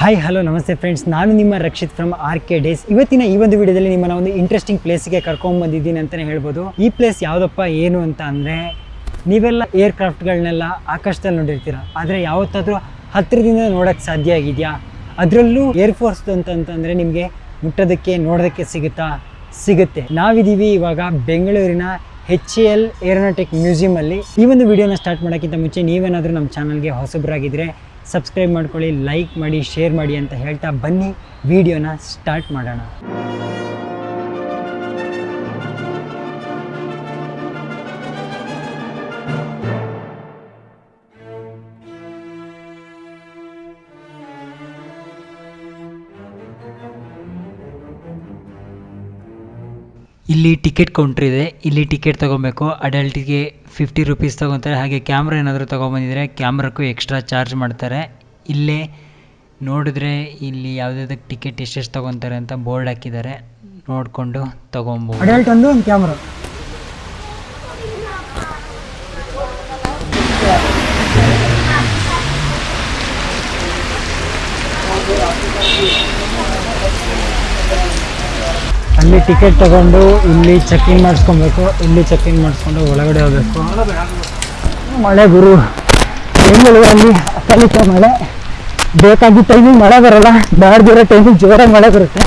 Hi hello ನಮಸ್ತೆ friends ನಾನು ನಿಮ್ಮ Rakshith from R K days ಇವತ್ತಿನ ಈ ಒಂದು ವಿಡಿಯೋದಲ್ಲಿ ನಿಮ್ಮನ್ನ ಒಂದು ಇಂಟ್ರೆಸ್ಟಿಂಗ್ ಪ್ಲೇಸ್ಗೆ ಕರ್ಕೊಂಡು ಬಂದಿದ್ದೀನಿ ಅಂತಲೇ ಹೇಳ್ಬೋದು. ಈ ಪ್ಲೇಸ್ ಯಾವುದಪ್ಪ, ಏನು ಅಂತ ಅಂದರೆ, ನೀವೆಲ್ಲ ಏರ್ಕ್ರಾಫ್ಟ್ಗಳನ್ನೆಲ್ಲ ಆಕಾಶದಲ್ಲಿ ನೋಡಿರ್ತೀರ. ಆದರೆ ಯಾವತ್ತಾದರೂ ಹತ್ತಿರದಿಂದ ನೋಡೋಕ್ಕೆ ಸಾಧ್ಯ ಆಗಿದೆಯಾ? ಅದರಲ್ಲೂ ಏರ್ಫೋರ್ಸ್ ಅಂತಂತಂದರೆ ನಿಮಗೆ ಮುಟ್ಟೋದಕ್ಕೆ, ನೋಡೋದಕ್ಕೆ ಸಿಗುತ್ತಾ? ಸಿಗುತ್ತೆ. ನಾವಿದ್ದೀವಿ ಇವಾಗ ಬೆಂಗಳೂರಿನ ಹೆಚ್ ಎ ಎಲ್ ಏರೋನಾಟಿಕ್ ಮ್ಯೂಸಿಯಮಲ್ಲಿ ಈ ಒಂದು ವಿಡಿಯೋನ ಸ್ಟಾರ್ಟ್ ಮಾಡೋಕ್ಕಿಂತ ಮುಂಚೆ ನೀವೇನಾದರೂ ನಮ್ಮ ಚಾನಲ್ಗೆ ಹೊಸಬರಾಗಿದ್ದರೆ ಸಬ್ಸ್ಕ್ರೈಬ್ ಮಾಡ್ಕೊಳ್ಳಿ ಲೈಕ್ ಮಾಡಿ ಶೇರ್ ಮಾಡಿ ಅಂತ ಹೇಳ್ತಾ ಬನ್ನಿ. ವಿಡಿಯೋನ ಸ್ಟಾರ್ಟ್ ಮಾಡೋಣ. ಇಲ್ಲಿ ಟಿಕೆಟ್ ಕೌಂಟ್ರ್ ಇದೆ. ಇಲ್ಲಿ ಟಿಕೆಟ್ ತಗೋಬೇಕು. ಅಡಲ್ಟಿಗೆ ಫಿಫ್ಟಿ ರುಪೀಸ್ ತಗೋತಾರೆ. ಹಾಗೆ ಕ್ಯಾಮ್ರಾ ಏನಾದರೂ ತಗೊಂಬಂದಿದ್ರೆ ಕ್ಯಾಮ್ರಕ್ಕೂ ಎಕ್ಸ್ಟ್ರಾ ಚಾರ್ಜ್ ಮಾಡ್ತಾರೆ. ಇಲ್ಲೇ ನೋಡಿದ್ರೆ ಇಲ್ಲಿ ಯಾವುದಾದಕ್ಕೆ ಟಿಕೆಟ್ ಎಷ್ಟೆಷ್ಟು ತಗೊತಾರೆ ಅಂತ ಬೋರ್ಡ್ ಹಾಕಿದ್ದಾರೆ. ನೋಡಿಕೊಂಡು ತಗೊಂಬೋದು. ಅಡಲ್ಟ್ ಒಂದು ಒಂದು ಕ್ಯಾಮ್ರಾ ಅಲ್ಲಿ ಟಿಕೆಟ್ ತಗೊಂಡು ಇಲ್ಲಿ ಚೆಕ್ ಇನ್ ಮಾಡಿಸ್ಕೊಬೇಕು. ಇಲ್ಲಿ ಚೆಕ್ ಇನ್ ಮಾಡಿಸ್ಕೊಂಡು ಒಳಗಡೆ ಹೋಗ್ಬೇಕು. ಮಳೆ ಗುರು. ಬೆಂಗಳೂರಲ್ಲಿ ಅಕಾಲಿಕ ಮಳೆ. ಬೇಕಾಗಿದ್ದ ಟೈಮಿಗೆ ಮಳೆ ಬರಲ್ಲ. ಬ್ಯಾಡ್ದಿರೋ ಟೈಮಿಗೆ ಜೋರಾಗಿ ಮಳೆ ಬರುತ್ತೆ.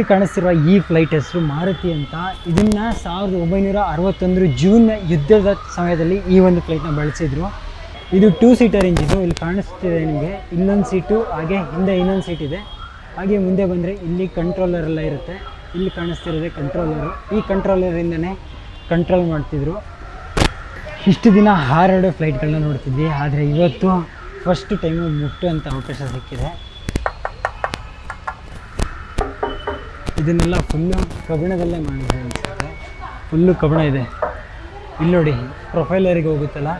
ಇಲ್ಲಿ ಕಾಣಿಸ್ತಿರುವ ಈ ಫ್ಲೈಟ್ ಹೆಸರು ಮಾರುತಿ ಅಂತ. ಇದನ್ನ ಸಾವಿರದ ಒಂಬೈನೂರ ಅರವತ್ತೊಂದರ ಜೂನ್ ಯುದ್ಧದ ಸಮಯದಲ್ಲಿ ಈ ಒಂದು ಫ್ಲೈಟ್ನ ಬಳಸಿದ್ರು. ಇದು ಟೂ ಸೀಟರ್ ಇಂಜಿನು ಇಲ್ಲಿ ಕಾಣಿಸ್ತಿದೆ ನಿಮಗೆ. ಇಲ್ಲೊಂದು ಸೀಟು ಹಾಗೆ ಹಿಂದೆ ಇನ್ನೊಂದು ಸೀಟ್ ಇದೆ. ಹಾಗೆ ಮುಂದೆ ಬಂದರೆ ಇಲ್ಲಿ ಕಂಟ್ರೋಲರ್ ಎಲ್ಲ ಇರುತ್ತೆ. ಇಲ್ಲಿ ಕಾಣಿಸ್ತಿರೋದೆ ಕಂಟ್ರೋಲರು ಈ ಕಂಟ್ರೋಲರಿಂದನೇ ಕಂಟ್ರೋಲ್ ಮಾಡ್ತಿದ್ರು. ಇಷ್ಟು ದಿನ ಹಾರಾಡೋ ಫ್ಲೈಟ್ಗಳನ್ನ ನೋಡ್ತಿದ್ವಿ. ಆದರೆ ಇವತ್ತು ಫಸ್ಟ್ ಟೈಮು ಮುಟ್ಟುವಂಥ ಅವಕಾಶ ಸಿಕ್ಕಿದೆ. ಇದನ್ನೆಲ್ಲ ಫುಲ್ಲು ಕಬ್ಬಿಣದಲ್ಲೇ ಮಾಡಿದೆ ಅನಿಸುತ್ತೆ ಫುಲ್ಲು ಕಬ್ಬಿಣ ಇದೆ. ಇಲ್ಲಿ ನೋಡಿ, ಪ್ರೊಫೈಲರಿಗೆ ಹೋಗುತ್ತಲ್ಲ,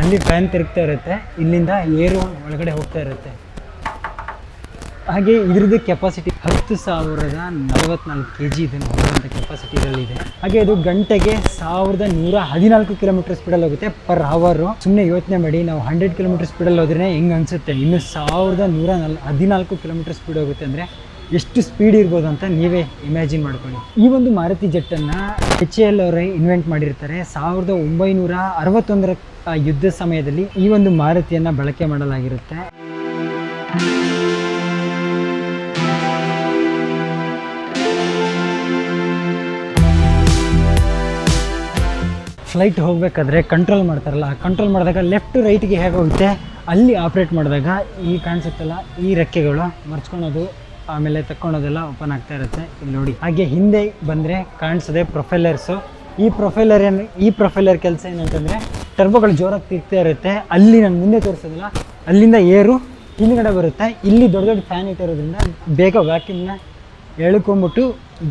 ಅಲ್ಲಿ ಫ್ಯಾನ್ ತಿರುಗ್ತಾ ಇರುತ್ತೆ. ಇಲ್ಲಿಂದ ಏರು ಒಳಗಡೆ ಹೋಗ್ತಾ ಇರುತ್ತೆ. ಹಾಗೆ ಇದ್ರದ್ದು ಕೆಪಾಸಿಟಿ ಹತ್ತು ಸಾವಿರದ ನಲವತ್ನಾಲ್ಕು ಕೆ ಜಿ ಇದನ್ನು ಹೋಗುವಂಥ ಕೆಪಾಸಿಟಿಗಳಿದೆ ಹಾಗೆ ಇದು ಗಂಟೆಗೆ ಸಾವಿರದ ನೂರ ಹದಿನಾಲ್ಕು ಕಿಲೋಮೀಟರ್ ಸ್ಪೀಡಲ್ಲಿ ಹೋಗುತ್ತೆ ಪರ್ ಹವರು ಸುಮ್ಮನೆ ಯೋಚನೆ ಮಾಡಿ, ನಾವು ಹಂಡ್ರೆಡ್ ಕಿಲೋಮೀಟರ್ ಸ್ಪೀಡಲ್ಲಿ ಹೋದ್ರೆ ಹೆಂಗೆ ಅನಿಸುತ್ತೆ? ಇನ್ನು ಸಾವಿರದ ನೂರ ನಲ್, ಹದಿನಾಲ್ಕು ಕಿಲೋಮೀಟರ್ ಸ್ಪೀಡ್ ಹೋಗುತ್ತೆ ಅಂದರೆ ಎಷ್ಟು ಸ್ಪೀಡ್ ಇರ್ಬೋದು ಅಂತ ನೀವೇ ಇಮ್ಯಾಜಿನ್ ಮಾಡ್ಕೊಳ್ಳಿ. ಈ ಒಂದು ಮಾರುತಿ ಜೆಟ್ಟನ್ನು ಎಚ್ ಎಲ್ ಅವರೇ ಇನ್ವೆಂಟ್ ಮಾಡಿರ್ತಾರೆ. ಸಾವಿರದ ಒಂಬೈನೂರ ಅರವತ್ತೊಂದರ ಯುದ್ಧ ಸಮಯದಲ್ಲಿ ಈ ಒಂದು ಮಾರುತಿಯನ್ನು ಬಳಕೆ ಮಾಡಲಾಗಿರುತ್ತೆ. ಫ್ಲೈಟ್ ಹೋಗಬೇಕಾದ್ರೆ ಕಂಟ್ರೋಲ್ ಮಾಡ್ತಾರಲ್ಲ ಕಂಟ್ರೋಲ್ ಮಾಡಿದಾಗ ಲೆಫ್ಟ್ ರೈಟ್ಗೆ ಹೇಗೆ ಹೋಗುತ್ತೆ, ಅಲ್ಲಿ ಆಪ್ರೇಟ್ ಮಾಡಿದಾಗ ಈ ಕಾಣಿಸುತ್ತಲ್ಲ, ಈ ರೆಕ್ಕೆಗಳು ಮರ್ಚ್ಕೊಳೋದು ಆಮೇಲೆ ತಕ್ಕೊಳೋದೆಲ್ಲ ಓಪನ್ ಆಗ್ತಾ ಇರುತ್ತೆ. ಇಲ್ಲಿ ನೋಡಿ. ಹಾಗೆ ಹಿಂದೆ ಬಂದರೆ ಕಾಣಿಸದೆ ಪ್ರೊಫೈಲರ್ಸು ಈ ಪ್ರೊಫೈಲರ್ ಏನು ಈ ಪ್ರೊಫೈಲರ್ ಕೆಲಸ ಏನಂತಂದರೆ ಟರ್ಬೋಗಳು ಜೋರಾಗಿ ತಿರ್ತಾ ಇರುತ್ತೆ. ಅಲ್ಲಿ ನಾನು ಮುಂದೆ ತೋರಿಸೋದಿಲ್ಲ. ಅಲ್ಲಿಂದ ಏರು ಹಿಂದ್ಗಡೆ ಬರುತ್ತೆ. ಇಲ್ಲಿ ದೊಡ್ಡ ದೊಡ್ಡ ಫ್ಯಾನ್ ಇಟ್ಟಿರೋದ್ರಿಂದ ಬೇಗ ವ್ಯಾಕ್ಯೂಮ್ನ ಎಳ್ಕೊಂಬಿಟ್ಟು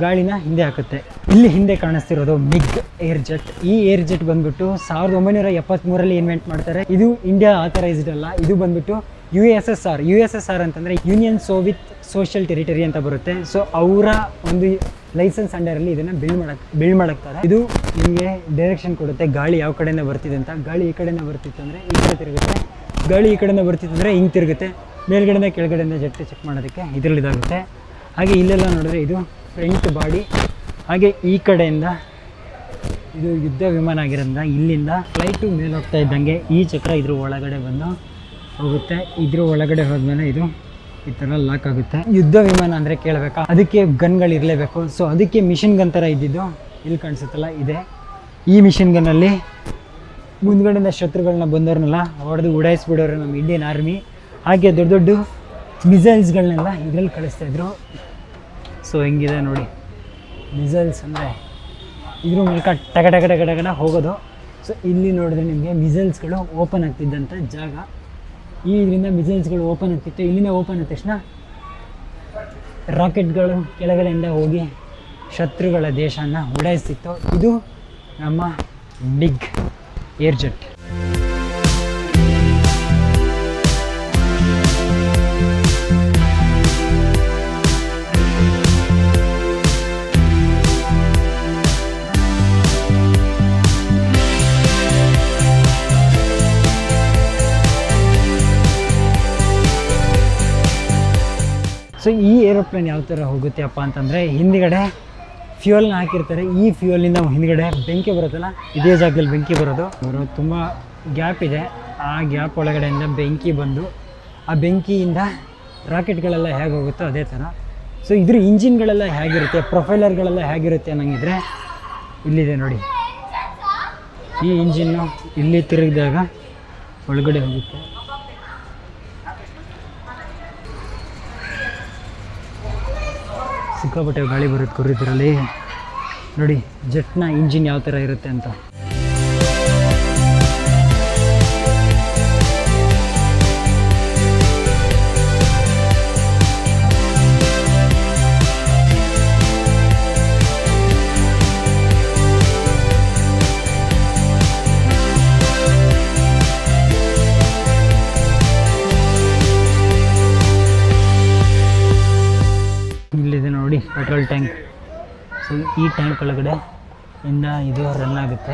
ಗಾಳಿನ ಹಿಂದೆ ಹಾಕುತ್ತೆ. ಇಲ್ಲಿ ಹಿಂದೆ ಕಾಣಿಸ್ತಿರೋದು ಮಿಗ್ ಏರ್ ಜೆಟ್ ಈ ಏರ್ ಜೆಟ್ ಬಂದ್ಬಿಟ್ಟು ಸಾವಿರದ ಒಂಬೈನೂರ ಎಪ್ಪತ್ತ್ಮೂರಲ್ಲಿ ಇನ್ವೆಂಟ್ ಮಾಡ್ತಾರೆ. ಇದು ಇಂಡಿಯಾ ಆಥರೈಸ್ಡ್ ಅಲ್ಲ. ಇದು ಬಂದ್ಬಿಟ್ಟು U S S R U S S R ಅಂತಂದರೆ ಯೂನಿಯನ್ ಸೋವಿತ್ ಸೋಷಿಯಲ್ ಟೆರಿಟರಿ ಅಂತ ಬರುತ್ತೆ. ಸೊ ಅವರ ಒಂದು ಲೈಸೆನ್ಸ್ ಅಂಡರಲ್ಲಿ ಇದನ್ನು ಬಿಲ್ಡ್ ಮಾಡಕ್ಕೆ ಬಿಲ್ಡ್ ಮಾಡಕ್ತಾರೆ. ಇದು ನಿಮಗೆ ಡೈರೆಕ್ಷನ್ ಕೊಡುತ್ತೆ. ಗಾಳಿ ಯಾವ ಕಡೆಯಿಂದ ಬರ್ತಿದೆ ಅಂತ. ಗಾಳಿ ಈ ಕಡೆಯಿಂದ ಬರ್ತಿತ್ತು ಅಂದರೆ ಈ ಕಡೆ ತಿರುಗುತ್ತೆ. ಗಾಳಿ ಈ ಕಡೆಯಿಂದ ಬರ್ತಿತ್ತು ಅಂದರೆ ಹಿಂಗೆ ತಿರುಗುತ್ತೆ. ಮೇಲ್ಗಡೆಯಿಂದ ಕೆಳಗಡೆಯಿಂದ ಜಟ್ಟಿ ಚೆಕ್ ಮಾಡೋದಕ್ಕೆ ಇದರಲ್ಲಿ ಇದಾಗುತ್ತೆ. ಹಾಗೆ ಇಲ್ಲೆಲ್ಲ ನೋಡಿದ್ರೆ ಇದು ಫ್ರಂಟ್ ಬಾಡಿ ಹಾಗೆ ಈ ಕಡೆಯಿಂದ ಇದು ಯುದ್ಧ ವಿಮಾನ ಆಗಿರೋದ್ರಿಂದ ಇಲ್ಲಿಂದ ಫ್ಲೈಟು ಮೇಲೆ ಹೋಗ್ತಾ ಇದ್ದಂಗೆ ಈ ಚಕ್ರ ಇದ್ರ ಒಳಗಡೆ ಬಂದು ಹೋಗುತ್ತೆ. ಇದ್ರ ಒಳಗಡೆ ಹೋದ್ಮೇಲೆ ಇದು ಈ ಥರ ಲಾಕ್ ಆಗುತ್ತೆ. ಯುದ್ಧ ವಿಮಾನ ಅಂದರೆ ಕೇಳಬೇಕಾ? ಅದಕ್ಕೆ ಗನ್ಗಳು ಇರಲೇಬೇಕು. ಸೊ ಅದಕ್ಕೆ ಮಿಷಿನ್ ಗನ್ ಥರ ಇದ್ದಿದ್ದು ಇಲ್ಲಿ ಕಾಣಿಸುತ್ತಲ್ಲ, ಇದೆ. ಈ ಮಿಷಿನ್ ಗನ್ನಲ್ಲಿ ಮುಂದ್ಗಡೆಯಿಂದ ಶತ್ರುಗಳನ್ನ ಬಂದವ್ರನ್ನೆಲ್ಲ ಹೊಡೆದು ಉಡಾಯಿಸ್ಬಿಡೋರು ನಮ್ಮ ಇಂಡಿಯನ್ ಆರ್ಮಿ ಹಾಗೆ ದೊಡ್ಡ ದೊಡ್ಡ ಮಿಸೈಲ್ಸ್ಗಳನ್ನೆಲ್ಲ ಇದರಲ್ಲಿ ಕಳಿಸ್ತಾಯಿದ್ರು ಸೊ ಹೆಂಗಿದೆ ನೋಡಿ. ಮಿಸೈಲ್ಸ್ ಅಂದರೆ ಇದ್ರ ಮೂಲಕ ಟಗ ಟಗ ಟಗ ಟಗಡ ಹೋಗೋದು. ಸೊ ಇಲ್ಲಿ ನೋಡಿದ್ರೆ ನಿಮಗೆ ಮಿಸೈಲ್ಸ್ಗಳು ಓಪನ್ ಆಗ್ತಿದ್ದಂಥ ಜಾಗ. ಈ ಇದರಿಂದ ಮಿಸೈಲ್ಸ್ಗಳು ಓಪನ್ ಆಗ್ತಿತ್ತು. ಇಲ್ಲಿಂದ ಓಪನ್ ಆದ ತಕ್ಷಣ ರಾಕೆಟ್ಗಳು ಕೆಳಗಡೆಯಿಂದ ಹೋಗಿ ಶತ್ರುಗಳ ದೇಶನ ಉಡಾಯಿಸ್ತಿತ್ತು. ಇದು ನಮ್ಮ ಬಿಗ್ ಏರ್ ಸೊ ಈ ಏರೋಪ್ಲೇನ್ ಯಾವ ಥರ ಹೋಗುತ್ತೆ ಅಪ್ಪ ಅಂತಂದರೆ, ಹಿಂದ್ಗಡೆ ಫ್ಯೂಯಲ್ನ ಹಾಕಿರ್ತಾರೆ. ಈ ಫ್ಯೂಯಲಿಂದ ಹಿಂದ್ಗಡೆ ಬೆಂಕಿ ಬರುತ್ತಲ್ಲ, ಇದೇ ಜಾಗದಲ್ಲಿ ಬೆಂಕಿ ಬರೋದು. ಅವರು ತುಂಬ ಗ್ಯಾಪ್ ಇದೆ. ಆ ಗ್ಯಾಪ್ ಒಳಗಡೆಯಿಂದ ಬೆಂಕಿ ಬಂದು, ಆ ಬೆಂಕಿಯಿಂದ ರಾಕೆಟ್ಗಳೆಲ್ಲ ಹೇಗೆ ಹೋಗುತ್ತೋ ಅದೇ ಥರ ಸೊ ಇದ್ರ ಇಂಜಿನ್ಗಳೆಲ್ಲ ಹೇಗಿರುತ್ತೆ ಪ್ರೊಫೈಲರ್ಗಳೆಲ್ಲ ಹೇಗಿರುತ್ತೆ ಅನ್ನಂಗಿದ್ರೆ, ಇಲ್ಲಿದೆ ನೋಡಿ. ಈ ಇಂಜಿನ್ನು ಇಲ್ಲಿ ತಿರುಗಿದಾಗ ಒಳಗಡೆ ಹೋಗುತ್ತೆ. ಸಿಕ್ಕಾಪಟ್ಟೆ ಗಾಳಿ ಬರುತ್ತೆ ಕುರಿತಿರಲ್ಲಿ ನೋಡಿ ಜೆಟ್ನ ಇಂಜಿನ್ ಯಾವ ಥರ ಇರುತ್ತೆ ಅಂತ. ಪೆಟ್ರೋಲ್ ಟ್ಯಾಂಕ್ ಸೊ ಈ ಟ್ಯಾಂಕ್ ಒಳಗಡೆ ಇಂದ ಇದು ರನ್ ಆಗುತ್ತೆ.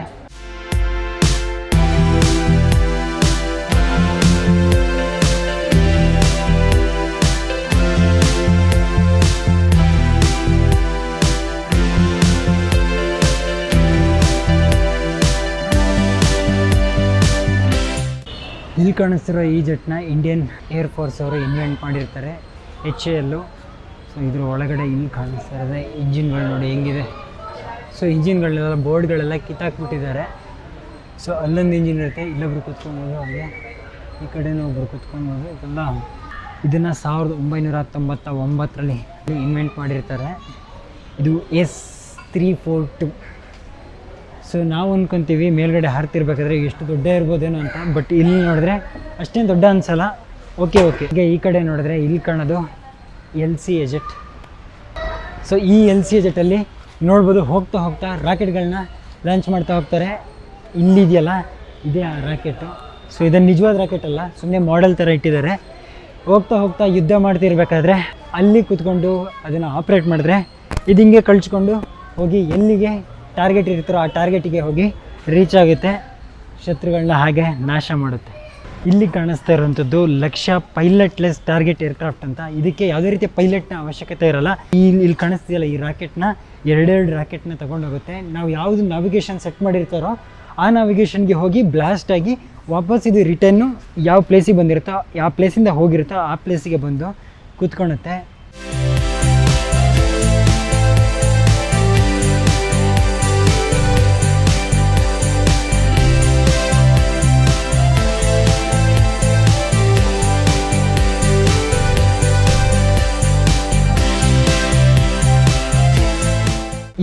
ಇಲ್ಲಿ ಕಾಣಿಸ್ತಿರೋ ಈ ಜೆಟ್ನ ಇಂಡಿಯನ್ ಏರ್ ಫೋರ್ಸ್ ಅವರು ಇನ್ವೆಂಟ್ ಮಾಡಿರ್ತಾರೆ. ಎಚ್ ಎಲ್ಲು ಸೊ ಇದ್ರ ಒಳಗಡೆ ಇಲ್ಲಿ ಕಾಣಿಸ್ತಾ ಇರೋದೆ ಇಂಜಿನ್ಗಳು ನೋಡಿ ಹೆಂಗಿದೆ. ಸೊ ಇಂಜಿನ್ಗಳನ್ನೆಲ್ಲ ಬೋರ್ಡ್ಗಳೆಲ್ಲ ಕಿತ್ತಾಕ್ಬಿಟ್ಟಿದ್ದಾರೆ. ಸೊ ಅಲ್ಲೊಂದು ಇಂಜಿನ್ ಇರುತ್ತೆ, ಇಲ್ಲೊಬ್ರು ಕೂತ್ಕೊಬೋದು ಹಾಗೆ ಈ ಕಡೆನೂ ಒಬ್ರು ಕೂತ್ಕೊಬೋದು ಇದೆಲ್ಲ. ಇದನ್ನು ಸಾವಿರದ ಒಂಬೈನೂರ ತೊಂಬತ್ತ ಒಂಬತ್ತರಲ್ಲಿ ಇನ್ವೆಂಟ್ ಮಾಡಿರ್ತಾರೆ. ಇದು S three four two. So ನಾವು ಅಂದ್ಕೊತೀವಿ ಮೇಲ್ಗಡೆ ಹಾರ್ತಿರ್ಬೇಕಾದ್ರೆ ಎಷ್ಟು ದೊಡ್ಡ ಇರ್ಬೋದೇನೋ ಅಂತ. ಬಟ್ ಇಲ್ಲಿ ನೋಡಿದ್ರೆ ಅಷ್ಟೇನು ದೊಡ್ಡ ಅನ್ಸಲ್ಲ. ಓಕೆ ಓಕೆ ಈಗ ಈ ಕಡೆ ನೋಡಿದ್ರೆ ಇಲ್ಲಿ ಕಾಣೋದು L C A jet so ಈ ಎಲ್ ಸಿ ಎಜೆಟಲ್ಲಿ ನೋಡ್ಬೋದು ಹೋಗ್ತಾ ಹೋಗ್ತಾ ರಾಕೆಟ್ಗಳನ್ನ ಲಾಂಚ್ ಮಾಡ್ತಾ ಹೋಗ್ತಾರೆ. ಇಲ್ಲಿದೆಯಲ್ಲ, ಇದೇ ಆ ರಾಕೆಟು. ಸೊ ಇದನ್ನು ನಿಜವಾದ ರಾಕೆಟ್ ಅಲ್ಲ ಸುಮ್ಮನೆ ಮಾಡೆಲ್ ಥರ ಇಟ್ಟಿದ್ದಾರೆ. ಹೋಗ್ತಾ ಹೋಗ್ತಾ ಯುದ್ಧ ಮಾಡ್ತಿರ್ಬೇಕಾದ್ರೆ ಅಲ್ಲಿ ಕೂತ್ಕೊಂಡು ಅದನ್ನು ಆಪ್ರೇಟ್ ಮಾಡಿದ್ರೆ ಇದು ಹಿಂಗೆ ಕಳ್ಸ್ಕೊಂಡು ಹೋಗಿ ಎಲ್ಲಿಗೆ ಟಾರ್ಗೆಟ್ ಇರ್ತಾರೋ ಆ ಟಾರ್ಗೆಟಿಗೆ ಹೋಗಿ ರೀಚ್ ಆಗುತ್ತೆ. ಶತ್ರುಗಳನ್ನ ಹಾಗೆ ನಾಶ ಮಾಡುತ್ತೆ. ಇಲ್ಲಿ ಕಾಣಿಸ್ತಾ ಇರುವಂಥದ್ದು ಲಕ್ಷ್ಯ ಪೈಲಟ್ಲೆಸ್ ಟಾರ್ಗೆಟ್ ಏರ್ಕ್ರಾಫ್ಟ್ ಅಂತ. ಇದಕ್ಕೆ ಯಾವುದೇ ರೀತಿಯ ಪೈಲಟ್ನ ಅವಶ್ಯಕತೆ ಇರಲ್ಲ. ಈ ಇಲ್ಲಿ ಕಾಣಿಸ್ತಿದೆಯಲ್ಲ ಈ ರಾಕೆಟ್ನ? ಎರಡೆರಡು ರಾಕೆಟ್ನ ತಗೊಂಡೋಗುತ್ತೆ. ನಾವು ಯಾವುದು ನಾವಿಗೇಷನ್ ಸೆಟ್ ಮಾಡಿರ್ತಾರೋ ಆ ನಾವಿಗೇಷನ್ಗೆ ಹೋಗಿ ಬ್ಲಾಸ್ಟ್ ಆಗಿ ವಾಪಸ್ ಇದು ರಿಟರ್ನು ಯಾವ ಪ್ಲೇಸಿಗೆ ಬಂದಿರುತ್ತೋ ಯಾವ ಪ್ಲೇಸಿಂದ ಹೋಗಿರುತ್ತೋ ಆ ಪ್ಲೇಸಿಗೆ ಬಂದು ಕೂತ್ಕೊಳುತ್ತೆ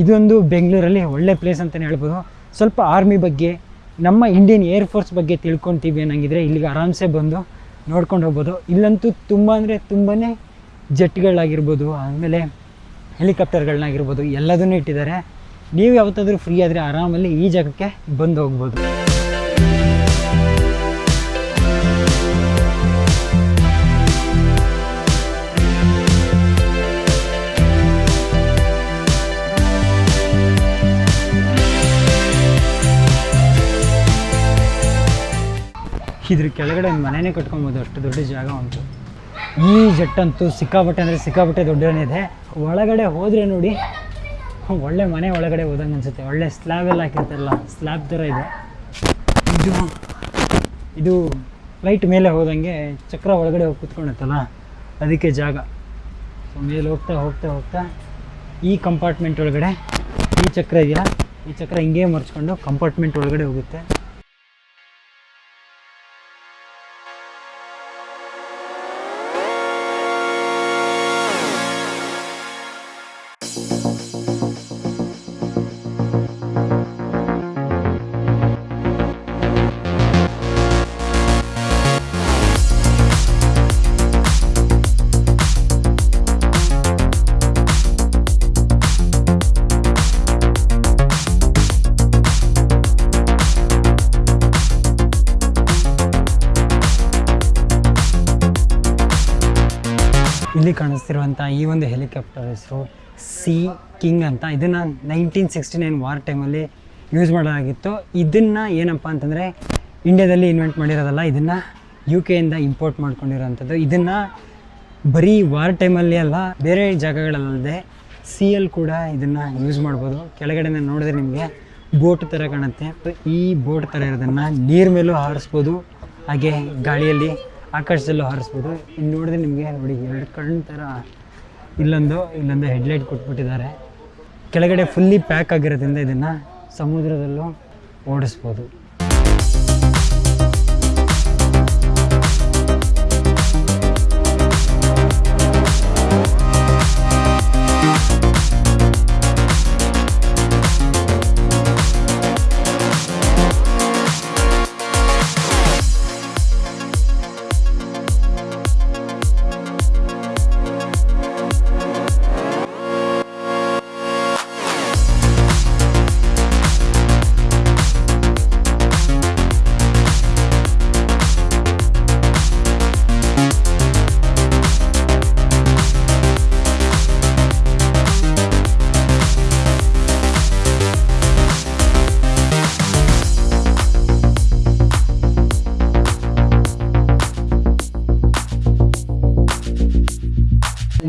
ಇದೊಂದು ಬೆಂಗಳೂರಲ್ಲಿ ಒಳ್ಳೆ ಪ್ಲೇಸ್ ಅಂತಲೇ ಹೇಳ್ಬೋದು. ಸ್ವಲ್ಪ ಆರ್ಮಿ ಬಗ್ಗೆ, ನಮ್ಮ ಇಂಡಿಯನ್ ಏರ್ ಫೋರ್ಸ್ ಬಗ್ಗೆ ತಿಳ್ಕೊತೀವಿ ಅನ್ನಂಗಿದ್ರೆ ಇಲ್ಲಿಗೆ ಆರಾಮ್ಸೆ ಬಂದು ನೋಡ್ಕೊಂಡು ಹೋಗ್ಬೋದು. ಇಲ್ಲಂತೂ ತುಂಬ ಅಂದರೆ ತುಂಬಾ ಜೆಟ್ಗಳಾಗಿರ್ಬೋದು ಆಮೇಲೆ ಹೆಲಿಕಾಪ್ಟರ್ಗಳನ್ನಾಗಿರ್ಬೋದು ಎಲ್ಲದನ್ನೂ ಇಟ್ಟಿದ್ದಾರೆ. ನೀವು ಯಾವತ್ತಾದರೂ ಫ್ರೀ ಆದರೆ ಆರಾಮಲ್ಲಿ ಈ ಜಾಗಕ್ಕೆ ಬಂದು ಹೋಗ್ಬೋದು. ಇದ್ರ ಕೆಳಗಡೆ ಒಂದು ಮನೆನೇ ಕಟ್ಕೊಬೋದು, ಅಷ್ಟು ದೊಡ್ಡ ಜಾಗ ಉಂಟು. ಈ ಜಟ್ಟಂತೂ ಸಿಕ್ಕಾಪಟ್ಟೆ ಅಂದರೆ ಸಿಕ್ಕಾಪಟ್ಟೆ ದೊಡ್ಡನಿದೆ ಒಳಗಡೆ ಹೋದರೆ ನೋಡಿ, ಒಳ್ಳೆ ಮನೆ ಒಳಗಡೆ ಹೋದಂಗೆ ಅನಿಸುತ್ತೆ. ಒಳ್ಳೆ ಸ್ಲ್ಯಾಬ್ ಎಲ್ಲ ಹಾಕಿರ್ತಾರಲ್ಲ ಸ್ಲ್ಯಾಬ್ ಥರ ಇದೆ. ಇದು ಇದು ಫ್ಲೈಟ್ ಮೇಲೆ ಹೋದಂಗೆ ಚಕ್ರ ಒಳಗಡೆ ಹೋಗಿ ಕೂತ್ಕೊಳುತ್ತಲ್ಲ, ಅದಕ್ಕೆ ಜಾಗ. ಸೊ ಮೇಲೆ ಹೋಗ್ತಾ ಹೋಗ್ತಾ ಹೋಗ್ತಾ ಈ ಕಂಪಾರ್ಟ್ಮೆಂಟ್ ಒಳಗಡೆ ಈ ಚಕ್ರ ಇದೆಯಾ? ಈ ಚಕ್ರ ಹಿಂಗೆ ಮರ್ಚ್ಕೊಂಡು ಕಂಪಾರ್ಟ್ಮೆಂಟ್ ಒಳಗಡೆ ಹೋಗುತ್ತೆ. ಇಲ್ಲಿ ಕಾಣಿಸ್ತಿರುವಂಥ ಈ ಒಂದು ಹೆಲಿಕಾಪ್ಟರ್ ಹೆಸರು ಸಿ ಕಿಂಗ್ ಅಂತ. ಇದನ್ನು ನೈನ್ಟೀನ್ ಸಿಕ್ಸ್ಟಿ ನೈನ್ ವಾರ್ ಟೈಮಲ್ಲಿ ಯೂಸ್ ಮಾಡಲಾಗಿತ್ತು. ಇದನ್ನು ಏನಪ್ಪ ಅಂತಂದರೆ ಇಂಡಿಯಾದಲ್ಲಿ ಇನ್ವೆಂಟ್ ಮಾಡಿರೋದಲ್ಲ, ಇದನ್ನು ಯು ಕೆಯಿಂದ ಇಂಪೋರ್ಟ್ ಮಾಡ್ಕೊಂಡಿರೋವಂಥದ್ದು. ಇದನ್ನು ಬರೀ ವಾರ್ ಟೈಮಲ್ಲಿ ಅಲ್ಲ ಬೇರೆ ಜಾಗಗಳಲ್ಲದೆ ಸಿ ಎಲ್ ಕೂಡ ಇದನ್ನು ಯೂಸ್ ಮಾಡ್ಬೋದು. ಕೆಳಗಡೆ ನೋಡಿದ್ರೆ ನಿಮಗೆ ಬೋಟ್ ಥರ ಕಾಣುತ್ತೆ. ಈ ಬೋಟ್ ಥರ ಇರೋದನ್ನು ನೀರ್ ಮೇಲೂ ಹಾರಿಸ್ಬೋದು. ಹಾಗೆ ಗಾಳಿಯಲ್ಲಿ ಆಕಾಶದಲ್ಲೂ ಹಾರಿಸ್ಬೋದು. ಇಲ್ಲಿ ನೋಡಿದ್ರೆ ನಿಮಗೆ ನೋಡಿ, ಎರಡು ಕಣ್ಣು ಥರ ಇಲ್ಲೊಂದು ಇಲ್ಲೊಂದು ಹೆಡ್ಲೈಟ್ ಕೊಟ್ಬಿಟ್ಟಿದ್ದಾರೆ. ಕೆಳಗಡೆ ಫುಲ್ಲಿ ಪ್ಯಾಕ್ ಆಗಿರೋದ್ರಿಂದ ಇದನ್ನು ಸಮುದ್ರದಲ್ಲೂ ಓಡಿಸ್ಬೋದು.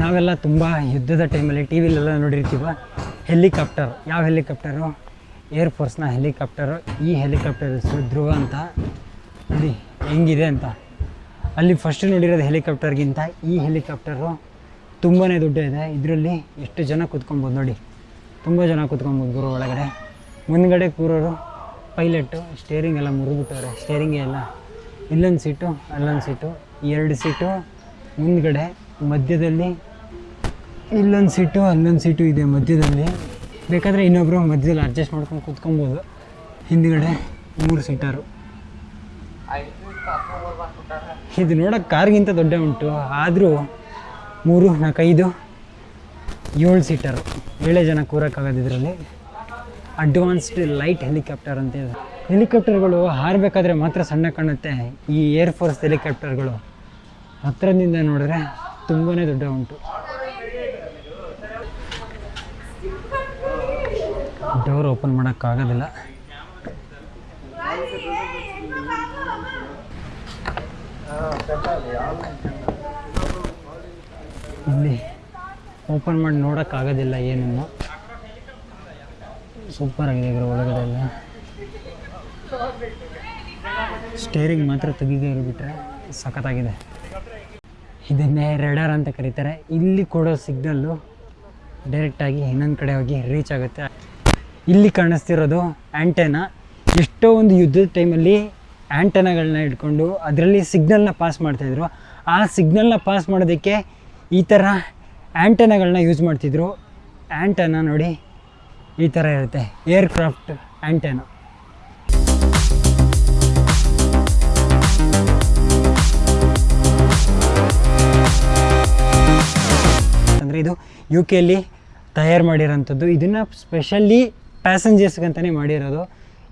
ನಾವೆಲ್ಲ ತುಂಬ ಯುದ್ಧದ ಟೈಮಲ್ಲಿ ಟಿ ವಿಲೆಲ್ಲ ನೋಡಿರ್ತೀವ? ಹೆಲಿಕಾಪ್ಟರ್ ಯಾವ ಹೆಲಿಕಾಪ್ಟರು ಏರ್ ಫೋರ್ಸ್ನ ಹೆಲಿಕಾಪ್ಟರು ಈ ಹೆಲಿಕಾಪ್ಟರ್ ಹೆಸರು ಧ್ರುವ ಅಂತ. ನೋಡಿ ಹೆಂಗಿದೆ ಅಂತ. ಅಲ್ಲಿ ಫಸ್ಟ್ ನೋಡಿರೋದು ಹೆಲಿಕಾಪ್ಟರ್ಗಿಂತ ಈ ಹೆಲಿಕಾಪ್ಟರು ತುಂಬಾ ದೊಡ್ಡ ಇದೆ ಇದರಲ್ಲಿ ಎಷ್ಟು ಜನ ಕೂತ್ಕೊಬೋದು ನೋಡಿ. ತುಂಬ ಜನ ಕೂತ್ಕೊಬೋದು ಗುರು ಒಳಗಡೆ. ಮುಂದ್ಗಡೆ ಕೂರೋರು ಪೈಲಟ್ಟು ಸ್ಟೇರಿಂಗ್ ಎಲ್ಲ ಮುರಿದ್ಬಿಟ್ಟವ್ರೆ. ಸ್ಟೇರಿಂಗೇ ಎಲ್ಲ. ಇಲ್ಲೊಂದು ಸೀಟು ಅಲ್ಲೊಂದು ಸೀಟು ಎರಡು ಸೀಟು ಮುಂದ್ಗಡೆ ಮಧ್ಯದಲ್ಲಿ ಇಲ್ಲೊಂದು ಸೀಟು ಅಲ್ಲೊಂದು ಸೀಟು ಇದೆ ಮಧ್ಯದಲ್ಲಿ. ಬೇಕಾದರೆ ಇನ್ನೊಬ್ಬರು ಮಧ್ಯದಲ್ಲಿ ಅಡ್ಜಸ್ಟ್ ಮಾಡ್ಕೊಂಡು ಕೂತ್ಕೊಬೋದು. ಹಿಂದ್ಗಡೆ ಮೂರು ಸೀಟರು ಇದು ನೋಡೋಕೆ ಕಾರ್ಗಿಂತ ದೊಡ್ಡ ಉಂಟು. ಆದರೂ ಮೂರು, ನಾಲ್ಕೈದು, ಏಳು ಸೀಟರು ಏಳೇ ಜನ ಕೂರೋಕ್ಕಾಗೋದು ಅಡ್ವಾನ್ಸ್ಡ್ ಲೈಟ್ ಹೆಲಿಕಾಪ್ಟರ್ ಅಂತ ಇದೆ. ಹೆಲಿಕಾಪ್ಟರ್ಗಳು ಹಾರಬೇಕಾದ್ರೆ ಮಾತ್ರ ಸಣ್ಣ ಕಾಣುತ್ತೆ. ಈ ಏರ್ ಫೋರ್ಸ್ ಹೆಲಿಕಾಪ್ಟರ್ಗಳು ಹತ್ತಿರದಿಂದ ನೋಡಿದ್ರೆ ತುಂಬಾ ದೊಡ್ಡ ಉಂಟು. ಡೋರ್ ಓಪನ್ ಮಾಡೋಕ್ಕಾಗೋದಿಲ್ಲ. ಇಲ್ಲಿ ಓಪನ್ ಮಾಡಿ ನೋಡೋಕ್ಕಾಗೋದಿಲ್ಲ ಏನನ್ನು ಸೂಪರ್ ಆಗಿದೆ ಇದ್ರ ಒಳಗಡೆ ಎಲ್ಲ. ಸ್ಟೇರಿಂಗ್ ಮಾತ್ರ ತೆಗಿದೇ ಇರ್ಬಿಟ್ರೆ ಸಖತ್ತಾಗಿದೆ. ಇದನ್ನೇ ರೆಡರ್ ಅಂತ ಕರೀತಾರೆ. ಇಲ್ಲಿ ಕೊಡೋ ಸಿಗ್ನಲ್ಲು ಡೈರೆಕ್ಟಾಗಿ ಇನ್ನೊಂದು ಕಡೆ ಹೋಗಿ ರೀಚ್ ಆಗುತ್ತೆ. ಇಲ್ಲಿ ಕಾಣಿಸ್ತಿರೋದು ಆ್ಯಂಟೆನಾ ಎಷ್ಟೋ ಒಂದು ಯುದ್ಧದ ಟೈಮಲ್ಲಿ ಆ್ಯಂಟೆನಾಗಳನ್ನ ಇಟ್ಕೊಂಡು ಅದರಲ್ಲಿ ಸಿಗ್ನಲ್ನ ಪಾಸ್ ಮಾಡ್ತಾಯಿದ್ರು ಆ ಸಿಗ್ನಲ್ನ ಪಾಸ್ ಮಾಡೋದಕ್ಕೆ ಈ ಥರ ಆ್ಯಂಟೆನಾಗಳನ್ನ ಯೂಸ್ ಮಾಡ್ತಿದ್ರು. ಆ್ಯಂಟೆನಾ ನೋಡಿ ಈ ಥರ ಇರುತ್ತೆ. ಏರ್ಕ್ರಾಫ್ಟ್ ಆ್ಯಂಟೆನಾ ಅಂದರೆ ಇದು ಯು ಕೆಯಲ್ಲಿ ತಯಾರು ಮಾಡಿರೋಂಥದ್ದು. ಇದನ್ನು ಸ್ಪೆಷಲಿ ಪ್ಯಾಸೆಂಜರ್ಸ್ಗಂತಲೇ ಮಾಡಿರೋದು.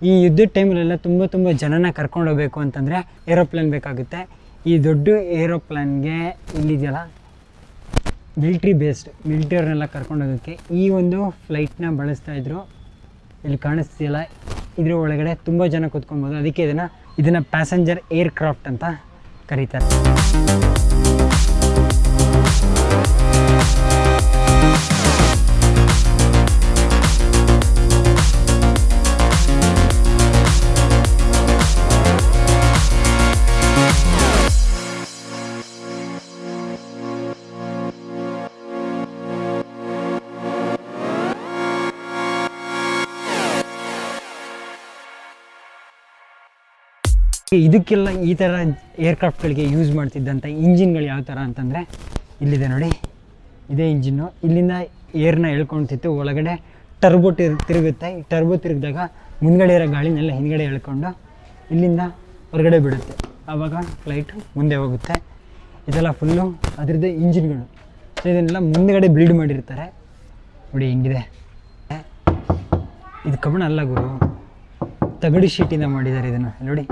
ಈ ಯುದ್ಧದ ಟೈಮಲ್ಲೆಲ್ಲ ತುಂಬ ತುಂಬ ಜನನ ಕರ್ಕೊಂಡು ಹೋಗಬೇಕು ಅಂತಂದರೆ ಏರೋಪ್ಲೇನ್ ಬೇಕಾಗುತ್ತೆ. ಈ ದೊಡ್ಡ ಏರೋಪ್ಲೇನ್ಗೆ ಇಲ್ಲಿದೆಯಲ್ಲ ಮಿಲ್ಟ್ರಿ ಬೇಸ್ಡ್ ಮಿಲ್ಟ್ರಿಯವ್ರನ್ನೆಲ್ಲ ಕರ್ಕೊಂಡು ಹೋಗೋಕ್ಕೆ ಈ ಒಂದು ಫ್ಲೈಟ್ನ ಬಳಸ್ತಾ ಇದ್ರು. ಇಲ್ಲಿ ಕಾಣಿಸ್ತಿಲ್ಲ ಇದ್ರ ಒಳಗಡೆ ತುಂಬ ಜನ ಕೂತ್ಕೊಬೋದು. ಅದಕ್ಕೆ ಇದನ್ನು ಇದನ್ನು ಪ್ಯಾಸೆಂಜರ್ ಏರ್ಕ್ರಾಫ್ಟ್ ಅಂತ ಕರೀತಾರೆ. ಇದಕ್ಕೆಲ್ಲ ಈ ಥರ ಏರ್ಕ್ರಾಫ್ಟ್ಗಳಿಗೆ ಯೂಸ್ ಮಾಡ್ತಿದ್ದಂಥ ಇಂಜಿನ್ಗಳು ಯಾವ ಥರ ಅಂತಂದರೆ, ಇಲ್ಲಿದೆ ನೋಡಿ. ಇದೇ ಇಂಜಿನ್ನು ಇಲ್ಲಿಂದ ಏರ್ನ ಎಳ್ಕೊಳ್ತಿತ್ತು. ಒಳಗಡೆ ಟರ್ಬೋ ತಿರು, ತಿರುಗುತ್ತೆ. ಈ ಟರ್ಬೋ ತಿರುಗಿದಾಗ ಮುಂದ್ಗಡೆ ಇರೋ ಗಾಳಿನೆಲ್ಲ ಹಿಂದ್ಗಡೆ ಎಳ್ಕೊಂಡು ಇಲ್ಲಿಂದ ಹೊರಗಡೆ ಬಿಡುತ್ತೆ. ಆವಾಗ ಫ್ಲೈಟ್ ಮುಂದೆ ಹೋಗುತ್ತೆ. ಇದೆಲ್ಲ ಫುಲ್ಲು ಅದರದ್ದು ಇಂಜಿನ್ಗಳು ಸೊ ಇದನ್ನೆಲ್ಲ ಮುಂದ್ಗಡೆ ಬಿಲ್ಡ್ ಮಾಡಿರ್ತಾರೆ. ನೋಡಿ, ಹೆಂಗಿದೆ. ಇದು ಕಬ್ಬಣ ಅಲ್ಲ ಗುರು. ತಗಡು ಶೀಟಿಂದ ಮಾಡಿದ್ದಾರೆ ಇದನ್ನು. ನೋಡಿ.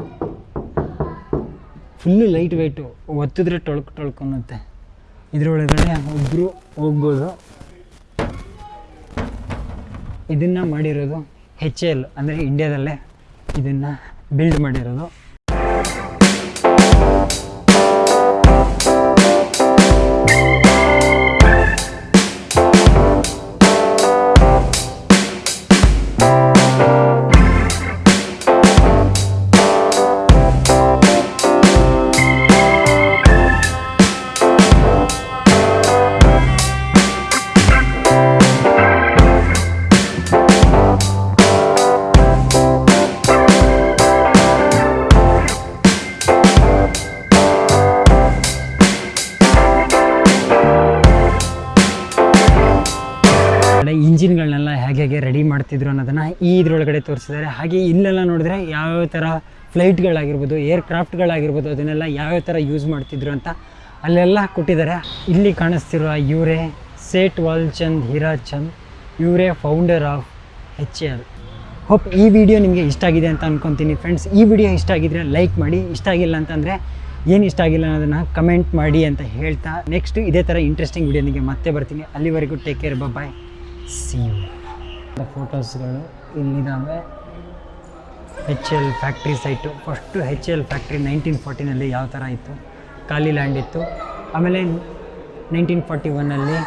ಫುಲ್ಲು ಲೈಟ್ ವೆಯ್ಟು ಒತ್ತಿದ್ರೆ ಟೊಳ್ಕು ಟೊಳ್ಕೊಳುತ್ತೆ ಇದರೊಳಗಡೆ ಒಬ್ಬರು ಹೋಗ್ಬೋದು. ಇದನ್ನು ಮಾಡಿರೋದು ಹೆಚ್ ಎಲ್ ಅಂದರೆ ಇಂಡ್ಯಾದಲ್ಲೇ ಇದನ್ನು ಬಿಲ್ಡ್ ಮಾಡಿರೋದು. ಇಂಜಿನ್ಗಳನ್ನೆಲ್ಲ ಹೇಗೆ ಹೇಗೆ ರೆಡಿ ಮಾಡ್ತಿದ್ರು ಅನ್ನೋದನ್ನು ಈ ಇದ್ರೊಳಗಡೆ ತೋರಿಸಿದ್ದಾರೆ. ಹಾಗೆ ಇಲ್ಲೆಲ್ಲ ನೋಡಿದ್ರೆ ಯಾವ್ಯಾವ ಥರ ಫ್ಲೈಟ್ಗಳಾಗಿರ್ಬೋದು ಏರ್ ಕ್ರಾಫ್ಟ್ಗಳಾಗಿರ್ಬೋದು ಅದನ್ನೆಲ್ಲ ಯಾವ್ಯಾವ ಥರ ಯೂಸ್ ಮಾಡ್ತಿದ್ರು ಅಂತ ಅಲ್ಲೆಲ್ಲ ಕೊಟ್ಟಿದ್ದಾರೆ. ಇಲ್ಲಿ ಕಾಣಿಸ್ತಿರುವ ಇವರೇ ಸೇಟ್ ವಾಲ್ಚಂದ್ ಹೀರಾಚಂದ್ ಇವರೇ founder of H L hope ಈ ವಿಡಿಯೋ ನಿಮಗೆ ಇಷ್ಟ ಆಗಿದೆ ಅಂತ ಅನ್ಕೊತೀನಿ ಫ್ರೆಂಡ್ಸ್ ಈ ವಿಡಿಯೋ ಇಷ್ಟ ಆಗಿದ್ರೆ ಲೈಕ್ ಮಾಡಿ, ಇಷ್ಟ ಆಗಿಲ್ಲ ಅಂತಂದರೆ ಏನು ಇಷ್ಟ ಆಗಿಲ್ಲ ಅನ್ನೋದನ್ನು ಕಮೆಂಟ್ ಮಾಡಿ ಅಂತ ಹೇಳ್ತಾ ನೆಕ್ಸ್ಟ್ ಇದೇ ಥರ ಇಂಟ್ರೆಸ್ಟಿಂಗ್ ವಿಡಿಯೋನಿಗೆ ಮತ್ತೆ ಬರ್ತೀನಿ. ಅಲ್ಲಿವರೆಗೂ take care bye see you ಫೋಟೋಸ್ಗಳು ಇಲ್ಲಿದ್ದಾವೆ. H L factory site first H L factory nineteen ಫೋರ್ಟಿನಲ್ಲಿ ಯಾವ ಥರ ಇತ್ತು? ಖಾಲಿ ಲ್ಯಾಂಡ್ ಇತ್ತು. ಆಮೇಲೆ ನೈನ್ಟೀನ್ ಫಾರ್ಟಿ ಒನ್ನಲ್ಲಿ